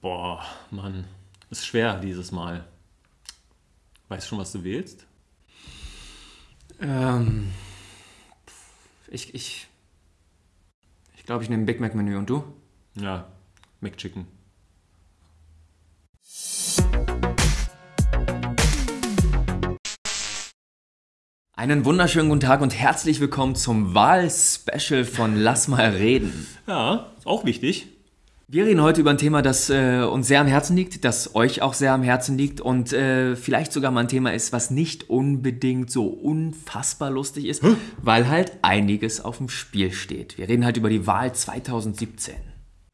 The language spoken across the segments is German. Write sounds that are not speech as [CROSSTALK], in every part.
Boah, Mann. Ist schwer dieses Mal. Weißt du schon, was du wählst? Ähm, ich ich, ich glaube, ich nehme ein Big Mac Menü. Und du? Ja, McChicken. Einen wunderschönen guten Tag und herzlich willkommen zum Wahlspecial von Lass mal reden. Ja, ist auch wichtig. Wir reden heute über ein Thema, das äh, uns sehr am Herzen liegt, das euch auch sehr am Herzen liegt und äh, vielleicht sogar mal ein Thema ist, was nicht unbedingt so unfassbar lustig ist, weil halt einiges auf dem Spiel steht. Wir reden halt über die Wahl 2017.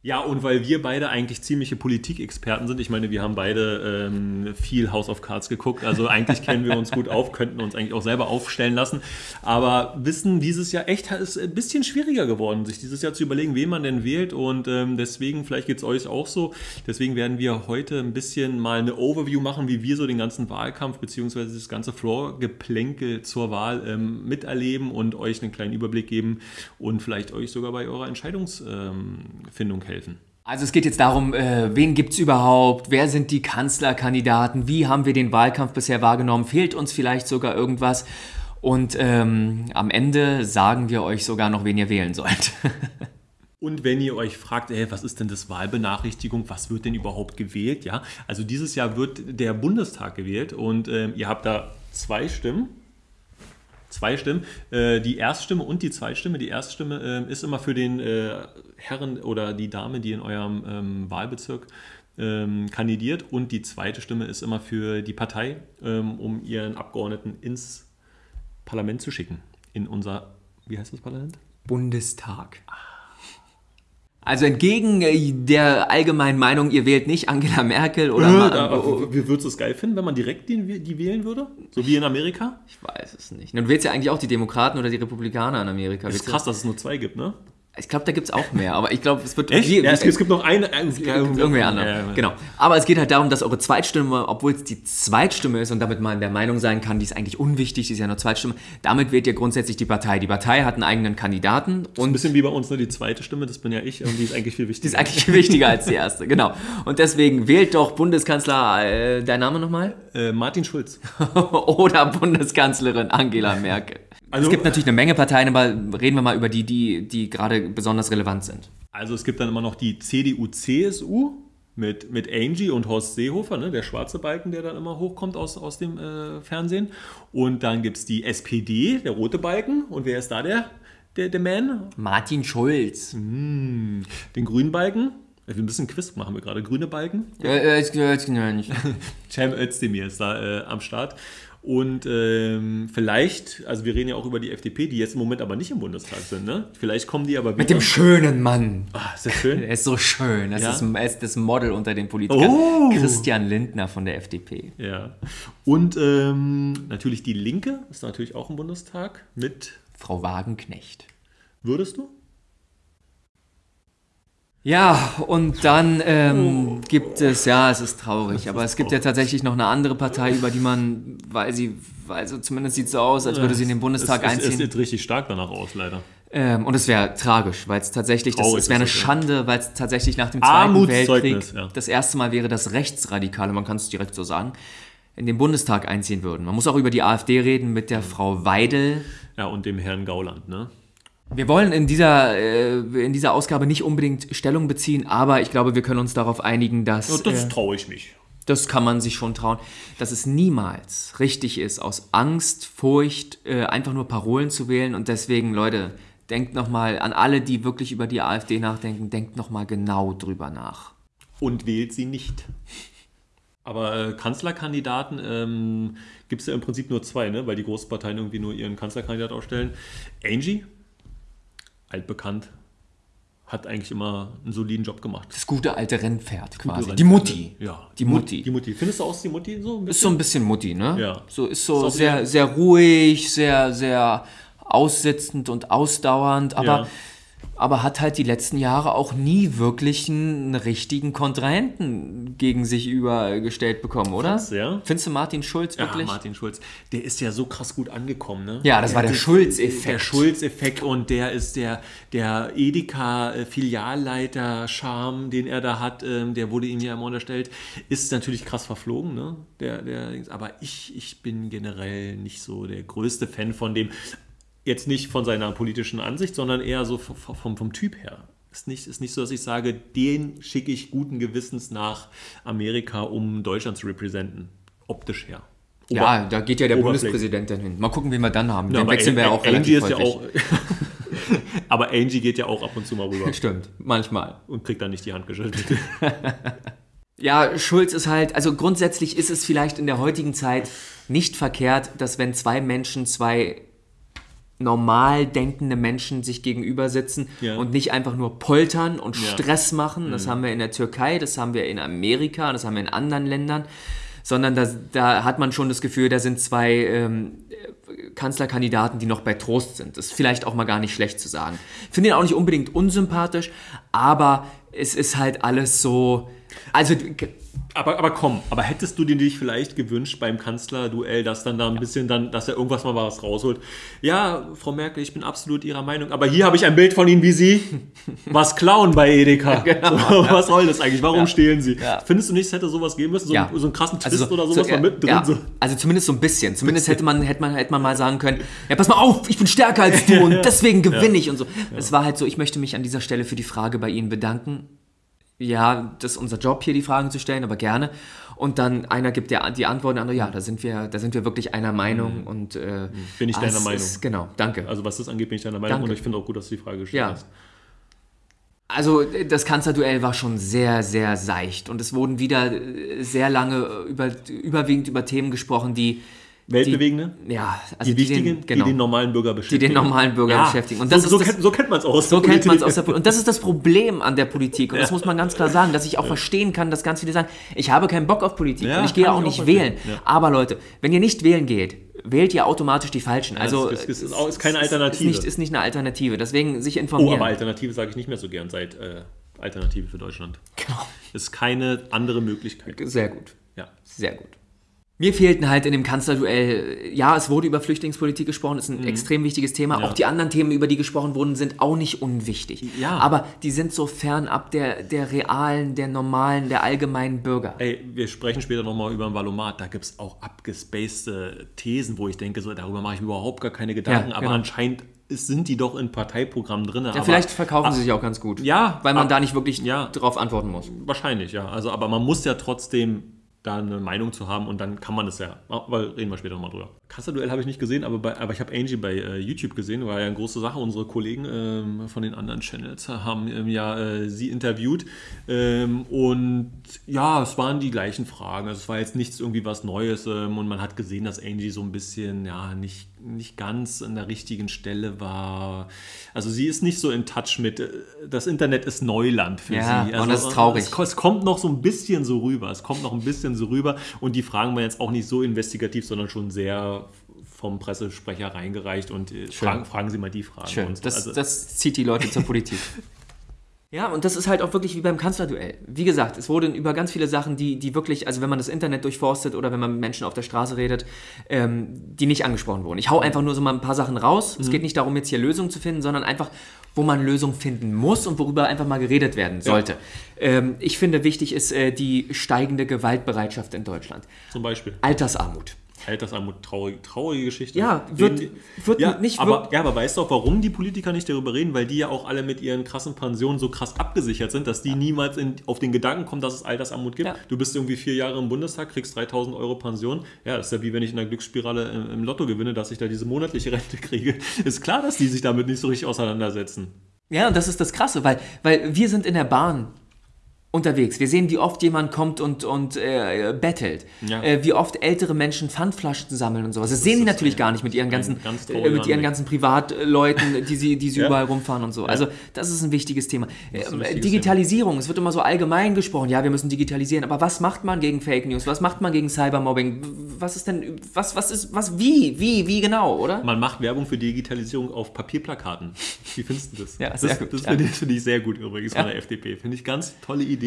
Ja, und weil wir beide eigentlich ziemliche Politikexperten sind, ich meine, wir haben beide ähm, viel House of Cards geguckt, also eigentlich kennen wir uns gut auf, könnten uns eigentlich auch selber aufstellen lassen, aber wissen dieses Jahr echt ist ein bisschen schwieriger geworden, sich dieses Jahr zu überlegen, wen man denn wählt und ähm, deswegen, vielleicht geht es euch auch so, deswegen werden wir heute ein bisschen mal eine Overview machen, wie wir so den ganzen Wahlkampf bzw. das ganze Floor-Geplänkel zur Wahl ähm, miterleben und euch einen kleinen Überblick geben und vielleicht euch sogar bei eurer Entscheidungsfindung helfen helfen? Also es geht jetzt darum, äh, wen gibt es überhaupt, wer sind die Kanzlerkandidaten, wie haben wir den Wahlkampf bisher wahrgenommen, fehlt uns vielleicht sogar irgendwas und ähm, am Ende sagen wir euch sogar noch, wen ihr wählen sollt. [LAUGHS] Und wenn ihr euch fragt, ey, was ist denn das Wahlbenachrichtigung, was wird denn überhaupt gewählt? Ja, also dieses Jahr wird der Bundestag gewählt und äh, ihr habt da zwei Stimmen zwei Stimmen. Äh, die Erststimme und die Zweitstimme. Die Erststimme äh, ist immer für den äh, Herren oder die Dame, die in eurem ähm, Wahlbezirk ähm, kandidiert. Und die zweite Stimme ist immer für die Partei, ähm, um ihren Abgeordneten ins Parlament zu schicken. In unser, wie heißt das Parlament? Bundestag. Ah. Also entgegen äh, der allgemeinen Meinung, ihr wählt nicht Angela Merkel oder... Nö, da, wie würdest du es geil finden, wenn man direkt die, die, wählen würde? So wie in Amerika? Ich weiß es nicht. Du wählst ja eigentlich auch die Demokraten oder die Republikaner in Amerika. Das ist krass, dass es nur zwei gibt, ne? Ich glaube, da gibt es auch mehr, aber ich glaube, es wird. Echt? Wie, ja, es, es, gibt noch eine. Äh, es irgendwie andere. Ja, ja. Genau. Aber es geht halt darum, dass eure Zweitstimme, obwohl es die Zweitstimme ist und damit man der Meinung sein kann, die ist eigentlich unwichtig, die ist ja nur Zweitstimme, damit wählt ihr grundsätzlich die Partei. Die Partei hat einen eigenen Kandidaten. Das ist ein bisschen wie bei uns, ne? die zweite Stimme, das bin ja ich und die ist eigentlich viel wichtiger. die ist eigentlich viel wichtiger als die [LAUGHS] erste, genau. Und deswegen wählt doch Bundeskanzler, äh, dein Name nochmal? Äh, Martin Schulz. [LAUGHS] Oder Bundeskanzlerin Angela Merkel. Also, es gibt natürlich eine Menge Parteien, aber reden wir mal über die, die, die gerade besonders relevant sind. Also es gibt dann immer noch die CDU-CSU mit, mit Angie und Horst Seehofer, ne, der schwarze Balken, der dann immer hochkommt aus, aus dem äh, Fernsehen. Und dann gibt es die SPD, der rote Balken. Und wer ist da der, der, der Man? Martin Schulz. Mm, den grünen Balken. Ein bisschen Quiz machen wir gerade. Grüne Balken. Ja, äh, ich, ich, nicht. [LAUGHS] Cem Özdemir ist da äh, am Start. Und ähm, vielleicht, also wir reden ja auch über die FDP, die jetzt im Moment aber nicht im Bundestag sind, ne? Vielleicht kommen die aber wieder. Mit dem schönen Mann. Ah, ist das schön? [LAUGHS] er ist so schön. Das ja? ist, er ist das Model unter den Politikern. Oh. Christian Lindner von der FDP. Ja. Und ähm, natürlich die Linke ist natürlich auch im Bundestag mit. Frau Wagenknecht. Würdest du? Ja, und dann ähm, oh. gibt es, ja, es ist traurig, aber es gibt ja tatsächlich noch eine andere Partei, über die man, weil sie, also zumindest sieht es so aus, als würde sie in den Bundestag es, einziehen. Es sieht richtig stark danach aus, leider. Ähm, und es wäre tragisch, weil es tatsächlich, das, es wäre eine Schande, weil es tatsächlich nach dem Zweiten Weltkrieg ja. das erste Mal wäre, dass Rechtsradikale, man kann es direkt so sagen, in den Bundestag einziehen würden. Man muss auch über die AfD reden mit der Frau Weidel. Ja, und dem Herrn Gauland, ne? Wir wollen in dieser, äh, in dieser Ausgabe nicht unbedingt Stellung beziehen, aber ich glaube, wir können uns darauf einigen, dass. Ja, das äh, traue ich mich. Das kann man sich schon trauen, dass es niemals richtig ist, aus Angst, Furcht äh, einfach nur Parolen zu wählen. Und deswegen, Leute, denkt nochmal an alle, die wirklich über die AfD nachdenken, denkt nochmal genau drüber nach. Und wählt sie nicht. Aber äh, Kanzlerkandidaten ähm, gibt es ja im Prinzip nur zwei, ne? weil die großen Parteien irgendwie nur ihren Kanzlerkandidat aufstellen. Angie altbekannt, hat eigentlich immer einen soliden Job gemacht. Das gute alte Rennpferd quasi. Rennpferd. Die Mutti. Ja. Die Mutti. Die Mutti. Findest du aus die Mutti so Ist so ein bisschen Mutti, ne? Ja. So ist so ist sehr, sehr ruhig, sehr, sehr aussitzend und ausdauernd, aber ja. Aber hat halt die letzten Jahre auch nie wirklich einen richtigen Kontrahenten gegen sich übergestellt bekommen, oder? Krass, ja. Findest du Martin Schulz wirklich? Ja, Martin Schulz, der ist ja so krass gut angekommen, ne? Ja, das war der Schulz-Effekt. Der Schulz-Effekt und der ist der, der Edeka-Filialleiter-Charme, den er da hat, ähm, der wurde ihm ja immer unterstellt, ist natürlich krass verflogen, ne? Der, der, aber ich, ich bin generell nicht so der größte Fan von dem, jetzt nicht von seiner politischen Ansicht, sondern eher so vom, vom, Typ her. Ist nicht, ist nicht so, dass ich sage, den schicke ich guten Gewissens nach Amerika, um Deutschland zu repräsentieren. Optisch her. Ja, da geht ja der. Bundespräsident dann hin. Mal gucken, wen wir dann haben. Ja, Den wechseln wir ja auch Angie relativ ist ja häufig. auch. [LAUGHS] aber Angie geht ja auch ab und zu mal rüber [LAUGHS] Stimmt, manchmal. und kriegt dann nicht die Hand geschüttelt. [LAUGHS] Ja, Schulz ist halt, also grundsätzlich ist es vielleicht in der heutigen Zeit nicht verkehrt, dass wenn zwei Menschen, zwei normal denkende Menschen sich gegenüber sitzen Ja. und nicht einfach nur poltern und Ja. Mhm. Stress machen. Das haben wir in der Türkei, das haben wir in Amerika, das haben wir in anderen Ländern. Sondern da, da hat man schon das Gefühl, da sind zwei ähm, Kanzlerkandidaten, die noch bei Trost sind. Das ist vielleicht auch mal gar nicht schlecht zu sagen. Finde ihn auch nicht unbedingt unsympathisch, aber es ist halt alles so. Also aber, aber komm, aber hättest du dir dich vielleicht gewünscht beim Kanzlerduell, dass dann da ein bisschen dann, dass er irgendwas mal was rausholt? Ja, Frau Merkel, ich bin absolut Ihrer Meinung, aber hier habe ich ein Bild von Ihnen, wie Sie [LAUGHS] was klauen bei Edeka. so, Was soll das eigentlich? Warum stehlen Sie? Ja. Findest du nicht, es hätte sowas geben müssen? So, Ja. so einen krassen Twist Also so- oder sowas so, mal mittendrin? ja, So. Also zumindest so ein bisschen. Zumindest hätte man, hätte man, hätte man mal sagen können, ja, pass mal auf, ich bin stärker als du [LAUGHS] und deswegen gewinne ich und so. Es war halt so, ich möchte mich an dieser Stelle für die Frage bei Ihnen bedanken. Ja, das ist unser Job hier, die Fragen zu stellen, aber gerne. Und dann einer gibt der, die Antwort, der andere, ja, da sind wir, da sind wir wirklich einer Meinung und äh, Mhm. Bin ich ah, deiner Meinung. Ist, genau, danke. Also was das angeht, bin ich deiner Meinung Danke. und ich finde auch gut, dass du die Frage gestellt Ja. hast. Also das Kanzlerduell war schon sehr, sehr seicht und es wurden wieder äh, sehr lange über, überwiegend über Themen gesprochen, die Weltbewegende? ja, also Die wichtigen, den, genau, die den normalen Bürger beschäftigen. den normalen Bürger Ja, beschäftigen. Und das so, ist so, das- kennt, so kennt man es aus. So der kennt man es Politik. aus der Politik. Und das ist das Problem an der Politik. Und das muss man ganz klar sagen, dass ich auch verstehen kann, dass ganz viele sagen, ich habe keinen Bock auf Politik Ja, und ich gehe auch ich auch nicht verstehen. wählen. Ja. Aber Leute, wenn ihr nicht wählen geht, wählt ihr automatisch die Falschen. Also das ist- ist ist keine es Alternative. Ist nicht, ist nicht eine Alternative. Deswegen sich Oh, informieren. aber Alternative sage ich nicht mehr so gern seit äh, Alternative für Deutschland. Genau. Ist keine andere Möglichkeit. Sehr gut. Ja. Sehr gut. Mir fehlten halt in dem Kanzlerduell, ja, es wurde über Flüchtlingspolitik gesprochen, ist ein extrem wichtiges Thema. Mhm. Ja. Auch die anderen Themen, über die gesprochen wurden, sind auch nicht unwichtig. Ja. Aber die sind so fernab der, der realen, der normalen, der allgemeinen Bürger. Ey, wir sprechen später nochmal über ein Valomat. Da gibt es auch abgespacede Thesen, wo ich denke, so, darüber mache ich mir überhaupt gar keine Gedanken. Ja, aber genau. anscheinend sind die doch in Parteiprogrammen drin. Ja, vielleicht verkaufen sie sich auch ganz gut. Ja, Weil man ab- da nicht wirklich ja. drauf antworten muss. Wahrscheinlich, ja. Also, aber man muss ja trotzdem da eine Meinung zu haben und dann kann man es ja. Weil reden wir später nochmal drüber. Kanzlerduell habe ich nicht gesehen, aber, bei, aber ich habe Angie bei äh, YouTube gesehen, war ja eine große Sache. Unsere Kollegen ähm, von den anderen Channels haben ähm, ja äh, sie interviewt. Ähm, und ja, es waren die gleichen Fragen. Also es war jetzt nichts irgendwie was Neues ähm, und man hat gesehen, dass Angie so ein bisschen, ja, nicht, nicht ganz an der richtigen Stelle war. Also sie ist nicht so in Touch mit, äh, das Internet ist Neuland für Ja, sie. und Also, das ist traurig. Es, es kommt noch so ein bisschen so rüber. Es kommt noch ein bisschen so rüber. Und die Fragen waren jetzt auch nicht so investigativ, sondern schon sehr vom Pressesprecher reingereicht und äh, fragen, fragen Sie mal die Fragen. Schön. So. Das, also, das zieht die Leute zur Politik. [LAUGHS] Ja, und das ist halt auch wirklich wie beim Kanzlerduell. Wie gesagt, es wurden über ganz viele Sachen, die, die wirklich, also wenn man das Internet durchforstet oder wenn man mit Menschen auf der Straße redet, ähm, die nicht angesprochen wurden. Ich hau einfach nur so mal ein paar Sachen raus. Es geht nicht darum, jetzt hier Lösungen zu finden, sondern einfach, wo man Lösungen finden muss und worüber einfach mal geredet werden sollte. Ähm, ich finde, wichtig ist äh, die steigende Gewaltbereitschaft in Deutschland. zum Beispiel. Altersarmut. Altersarmut, traurige, traurige Geschichte. Ja, wird- Den- wird ja, nicht aber, wirk- ja, aber weißt du auch, warum die Politiker nicht darüber reden? Weil die ja auch alle mit ihren krassen Pensionen so krass abgesichert sind, dass die niemals in, auf den Gedanken kommen, dass es Altersarmut gibt. Ja. Du bist irgendwie vier Jahre im Bundestag, kriegst 3000 Euro Pension. Ja, das ist ja wie wenn ich in der Glücksspirale im, im Lotto gewinne, dass ich da diese monatliche Rente kriege. Ist klar, dass die sich damit nicht so richtig auseinandersetzen. Ja, und das ist das Krasse, weil, weil wir sind in der Bahn unterwegs. Wir sehen, wie oft jemand kommt und, und äh, bettelt. Ja. Äh, wie oft ältere Menschen Pfandflaschen sammeln und sowas. Das, sehen die natürlich gar nicht mit ihren ganzen, ganz äh, mit ihren ganzen Privatleuten, die sie, die sie Ja. überall rumfahren und so. Also das ist ein wichtiges Thema. ein Ähm, wichtiges Digitalisierung, es wird immer so allgemein gesprochen, ja, wir müssen digitalisieren, aber was macht man gegen Fake News? Was macht man gegen Cybermobbing? Was ist denn, was, was ist, was, wie, wie, wie genau, oder? Man macht Werbung für Digitalisierung auf Papierplakaten. Wie findest du das? Ja, sehr das, gut, Das finde ich, finde ich sehr gut übrigens von der FDP. Finde ich ganz tolle Idee.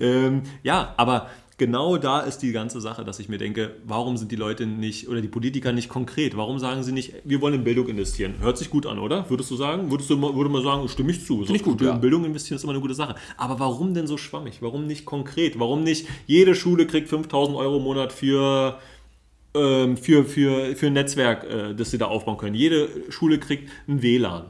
Ähm, ja, aber genau da ist die ganze Sache, dass ich mir denke, warum sind die Leute nicht oder die Politiker nicht konkret? Warum sagen sie nicht, wir wollen in Bildung investieren? Hört sich gut an, oder? Würdest du sagen? Würdest du würde man sagen, stimme ich zu. Ich gut, ja. In Bildung investieren ist immer eine gute Sache. Aber warum denn so schwammig? Warum nicht konkret? Warum nicht jede Schule kriegt 5000 Euro im Monat für ähm, für, für, für ein Netzwerk, äh, das sie da aufbauen können. Jede Schule kriegt ein WLAN.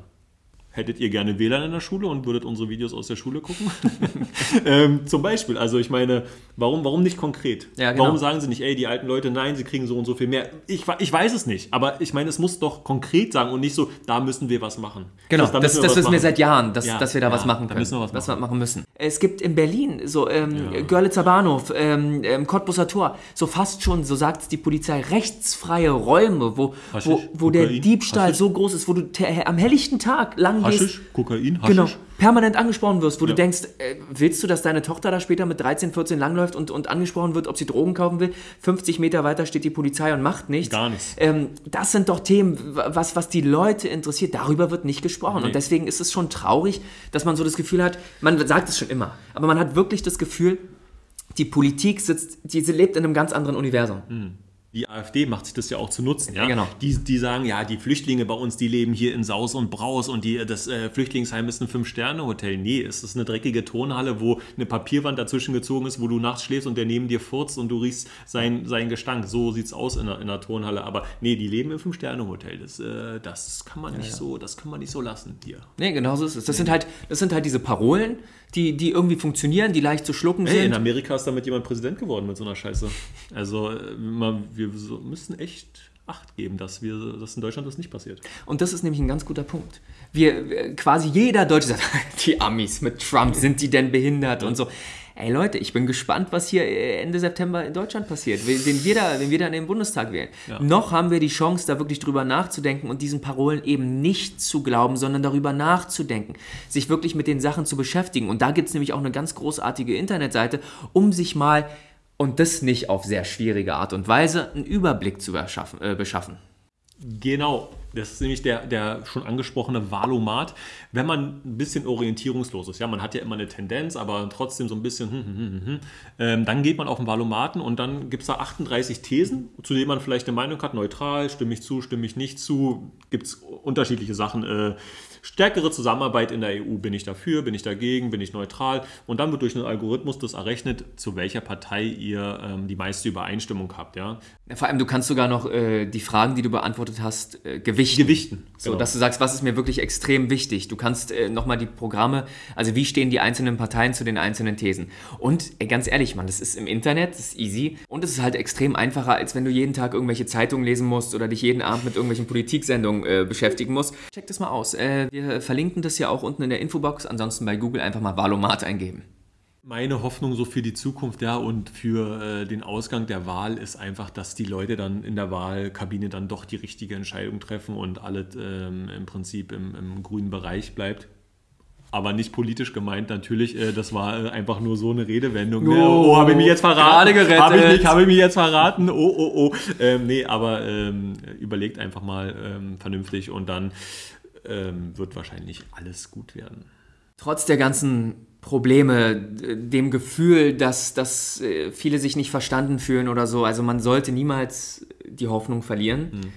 Hättet ihr gerne WLAN in der Schule und würdet unsere Videos aus der Schule gucken? [LAUGHS] ähm, zum Beispiel. Also ich meine, warum, warum nicht konkret? Ja, genau. Warum sagen sie nicht, ey, die alten Leute, nein, sie kriegen so und so viel mehr? Ich, ich weiß es nicht, aber ich meine, es muss doch konkret sagen und nicht so, da müssen wir was machen. Genau, da das, das wissen wir seit Jahren, dass, Ja, dass wir da ja, was machen da können. müssen wir was machen. wir machen müssen. Es gibt in Berlin so ähm, Görlitzer Bahnhof, ähm, ähm, Cottbusser Tor, so fast schon, so sagt es die Polizei, rechtsfreie Räume, wo, wo, wo der Diebstahl Haschisch. so groß ist, wo du am helllichten Tag lang gehst. Haschisch, Kokain, Haschisch. Genau, permanent angesprochen wirst, wo du Ja. denkst, äh, willst du, dass deine Tochter da später mit 13, 14 langläuft und, und angesprochen wird, ob sie Drogen kaufen will? 50 Meter weiter steht die Polizei und macht nichts. Gar nichts. Ähm, das sind doch Themen, was, was die Leute interessiert. Darüber wird nicht gesprochen. Nee. Und deswegen ist es schon traurig, dass man so das Gefühl hat, man sagt es schon immer, aber man hat wirklich das Gefühl, die Politik sitzt, die lebt in einem ganz anderen Universum. Die AfD macht sich das ja auch zu nutzen. Ja? Ja, genau. Die, die sagen, ja, die Flüchtlinge bei uns, die leben hier in Saus und Braus und die, das äh, Flüchtlingsheim ist ein Fünf-Sterne-Hotel. Nee, es ist eine dreckige Turnhalle, wo eine Papierwand dazwischen gezogen ist, wo du nachts schläfst und der neben dir furzt und du riechst seinen sein Gestank. So sieht es aus in einer, in einer Turnhalle. Aber nee, die leben im Fünf-Sterne-Hotel. Das, äh, das kann man nicht so, das kann man nicht so lassen hier. Nee, genau so ist es. Das sind halt, das sind halt diese Parolen, die, die irgendwie funktionieren, die leicht zu schlucken Hey, in sind. Amerika ist damit jemand Präsident geworden mit so einer Scheiße. Also äh, man, wir müssen echt Acht geben, dass, wir, dass in Deutschland das nicht passiert. Und das ist nämlich ein ganz guter Punkt. Wir, wir- quasi jeder Deutsche sagt, [LAUGHS] die Amis mit Trump, sind die denn behindert und so. Ey Leute, ich bin gespannt, was hier äh, Ende September in Deutschland passiert, wenn wir da, wenn wir da in den Bundestag wählen. Noch haben wir die Chance, da wirklich drüber nachzudenken und diesen Parolen eben nicht zu glauben, sondern darüber nachzudenken, sich wirklich mit den Sachen zu beschäftigen. Und da gibt es nämlich auch eine ganz großartige Internetseite, um sich mal, und das nicht auf sehr schwierige Art und Weise, einen Überblick zu. Äh, beschaffen. Genau, das ist nämlich der, der schon angesprochene Valomat. Wenn man ein bisschen orientierungslos ist, ja, man hat ja immer eine Tendenz, aber trotzdem so ein bisschen, hm, hm, hm, hm, ähm, dann geht man auf den Valomaten und dann gibt es da 38 Thesen, zu denen man vielleicht eine Meinung hat, neutral, stimme ich zu, stimme ich nicht zu, gibt es unterschiedliche Sachen. Äh, stärkere Zusammenarbeit in der EU, bin ich dafür, bin ich dagegen, bin ich neutral und dann wird durch einen Algorithmus das errechnet, zu welcher Partei ihr ähm, die meiste Übereinstimmung habt, ja. Vor allem, du kannst sogar noch äh, die Fragen, die du beantwortet hast, äh, gewichten. Gewichten, So, genau. dass du sagst, was ist mir wirklich extrem wichtig. Du kannst äh, nochmal die Programme, also wie stehen die einzelnen Parteien zu den einzelnen Thesen. Und ey, ganz ehrlich, Mann, das ist im Internet, das ist easy. Und es ist halt extrem einfacher, als wenn du jeden Tag irgendwelche Zeitungen lesen musst oder dich jeden Abend mit irgendwelchen Politiksendungen äh, beschäftigen musst. Check das mal aus. Äh, wir verlinken das ja auch unten in der Infobox. Ansonsten bei Google einfach mal Valomat eingeben. Meine Hoffnung so für die Zukunft, ja, und für äh, den Ausgang der Wahl ist einfach, dass die Leute dann in der Wahlkabine dann doch die richtige Entscheidung treffen und alles ähm, im Prinzip im, im grünen Bereich bleibt. Aber nicht politisch gemeint, natürlich. Äh, das war äh, einfach nur so eine Redewendung. Oh, Oh, habe ich mich jetzt verraten? gerade. Habe ich, mich- habe ich mich jetzt verraten? Oh, oh, oh. Ähm, nee, aber ähm, überlegt einfach mal ähm, vernünftig und dann ähm, wird wahrscheinlich alles gut werden. trotz der ganzen Probleme, dem Gefühl, dass, dass äh, viele sich nicht verstanden fühlen oder so, also man sollte niemals die Hoffnung verlieren.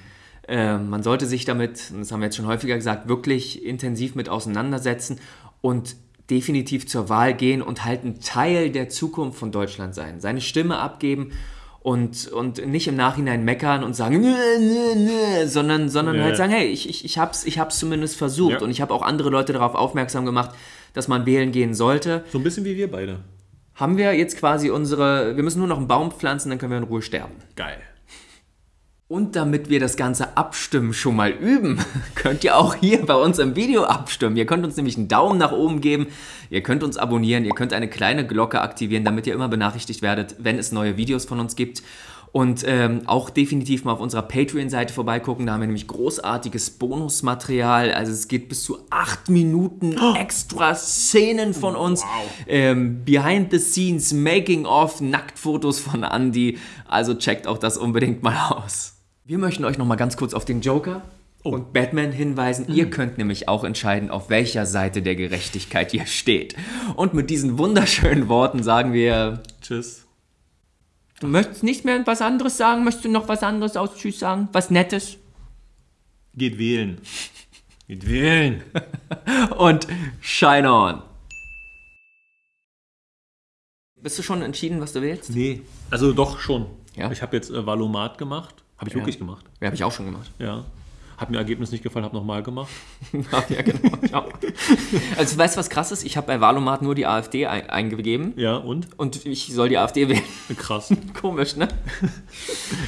Äh, man sollte sich damit, das haben wir jetzt schon häufiger gesagt, wirklich intensiv mit auseinandersetzen und definitiv zur Wahl gehen und halt ein Teil der Zukunft von Deutschland sein. Seine Stimme abgeben und, und nicht im Nachhinein meckern und sagen, nö, nö, nö, sondern, sondern Ja, halt ja. sagen, hey, ich, ich, ich hab's, ich hab's zumindest versucht Ja. und ich habe auch andere Leute darauf aufmerksam gemacht, dass man wählen gehen sollte. So ein bisschen wie wir beide. Haben wir jetzt quasi unsere, wir müssen nur noch einen Baum pflanzen, dann können wir in Ruhe sterben. Geil. Und damit wir das ganze Abstimmen schon mal üben, [LAUGHS] könnt ihr auch hier bei uns im Video abstimmen. Ihr könnt uns nämlich einen Daumen nach oben geben, ihr könnt uns abonnieren, ihr könnt eine kleine Glocke aktivieren, damit ihr immer benachrichtigt werdet, wenn es neue Videos von uns gibt. Und ähm, auch definitiv mal auf unserer Patreon-Seite vorbeigucken. Da haben wir nämlich großartiges Bonusmaterial. Also es geht bis zu acht Minuten extra Szenen von uns. Ähm, Behind the Scenes, Making of, Nacktfotos von Andy. Also checkt auch das unbedingt mal aus. Wir möchten euch noch mal ganz kurz auf den Joker und Batman hinweisen. Ihr könnt nämlich auch entscheiden, auf welcher Seite der Gerechtigkeit ihr steht. Und mit diesen wunderschönen Worten sagen wir Tschüss. Du möchtest nicht mehr was anderes sagen? Möchtest du noch was anderes aus Tschüss sagen? Was Nettes? Geht wählen. Geht wählen. [LAUGHS] Und shine on. Bist du schon entschieden, was du willst? Nee. Also doch schon. Ja? Ich habe jetzt äh, Valomat gemacht. Habe ich Ja. wirklich gemacht. Ja, habe ich auch schon gemacht. Ja. Hat mir Ergebnis nicht gefallen, habe nochmal gemacht. [LAUGHS] ja, genau. Ja. Also, weißt du, was krass ist? Ich habe bei Valomat nur die AfD ein eingegeben Ja, und? und ich soll die AfD wählen. Krass. [LAUGHS] Komisch, ne?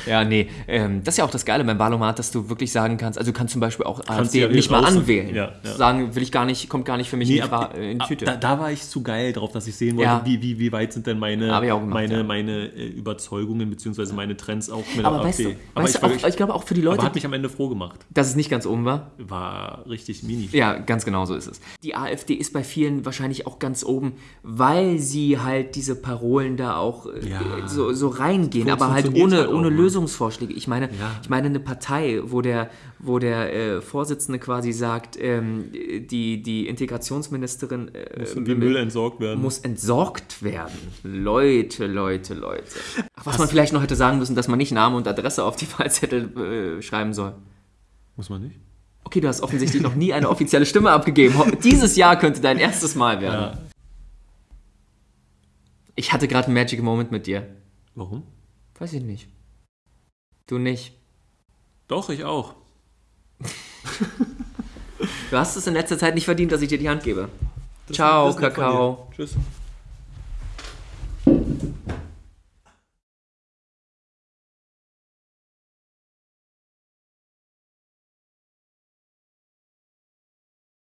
ja, nee. Ähm, das ist ja auch das Geile beim Valomat, dass du wirklich sagen kannst, also du kannst zum Beispiel auch AfD ja nicht mal anwählen. Ja, ja. Sagen, will ich gar nicht, kommt gar nicht für mich in, die ab- in die ab- Tüte. Da, da war ich zu geil drauf, dass ich sehen wollte, wie, wie, wie weit sind denn meine, ich gemacht, meine, meine äh, Überzeugungen bzw. meine Trends auch mit aber der weißt du, AfD. aber weißt ich, du auch, ich glaube auch für die Leute, aber hat mich am Ende froh gemacht. Dass es nicht ganz oben war. War richtig mini. Ja, ganz genau so ist es. Die AfD ist bei vielen wahrscheinlich auch ganz oben, weil sie halt diese Parolen da auch äh, Ja. so, so reingehen, So aber halt ohne, halt ohne ne? Lösungsvorschläge. Ich meine, Ja. ich meine eine Partei, wo der, wo der äh, Vorsitzende quasi sagt, ähm, die, die Integrationsministerin äh, Muss wie Müll entsorgt werden. muss entsorgt werden. Leute, Leute, Leute. Ach, was man vielleicht noch hätte sagen müssen, dass man nicht Name und Adresse auf die Wahlzettel äh, schreiben soll. Muss man nicht? Okay, du hast offensichtlich noch nie eine offizielle Stimme abgegeben. Dieses Jahr könnte dein erstes Mal werden. Ja. Ich hatte gerade einen Magic Moment mit dir. Warum? Weiß ich nicht. Du nicht. Doch, ich auch. [LAUGHS] Du hast es in letzter Zeit nicht verdient, dass ich dir die Hand gebe. Ciao, Das von Kakao. Tschüss.